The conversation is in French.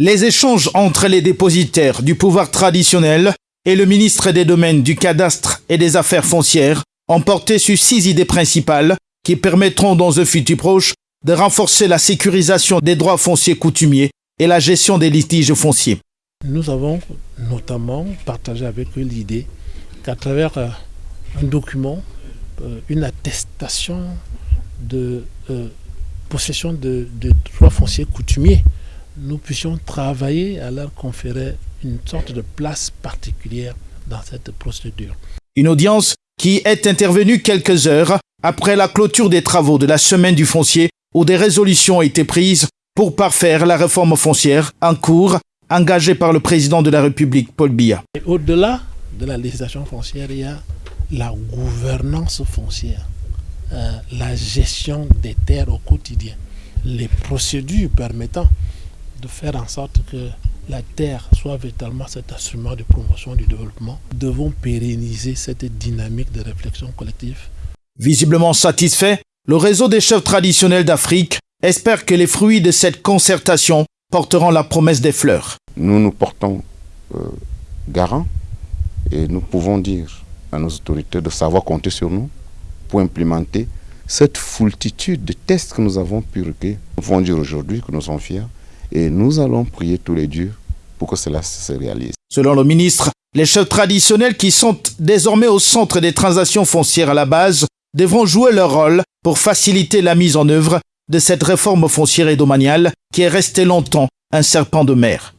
Les échanges entre les dépositaires du pouvoir traditionnel et le ministre des Domaines du Cadastre et des Affaires foncières ont porté sur six idées principales qui permettront dans un futur proche de renforcer la sécurisation des droits fonciers coutumiers et la gestion des litiges fonciers. Nous avons notamment partagé avec eux l'idée qu'à travers euh, un document, euh, une attestation de euh, possession de, droits fonciers coutumiers, nous puissions travailler à leur conférer une sorte de place particulière dans cette procédure. Une audience qui est intervenue quelques heures après la clôture des travaux de la semaine du foncier où des résolutions ont été prises pour parfaire la réforme foncière en cours engagée par le président de la République, Paul Biya. Au-delà de la législation foncière, il y a la gouvernance foncière, euh, la gestion des terres au quotidien, les procédures permettant de faire en sorte que la terre soit véritablement cet instrument de promotion du développement. Nous devons pérenniser cette dynamique de réflexion collective. Visiblement satisfait, le réseau des chefs traditionnels d'Afrique espère que les fruits de cette concertation porteront la promesse des fleurs. Nous nous portons euh, garant et nous pouvons dire à nos autorités de savoir compter sur nous pour implémenter cette foultitude de tests que nous avons pu recueillir. Nous pouvons dire aujourd'hui que nous sommes fiers et nous allons prier tous les dieux pour que cela se réalise. Selon le ministre, les chefs traditionnels qui sont désormais au centre des transactions foncières à la base devront jouer leur rôle pour faciliter la mise en œuvre de cette réforme foncière et domaniale qui est restée longtemps un serpent de mer.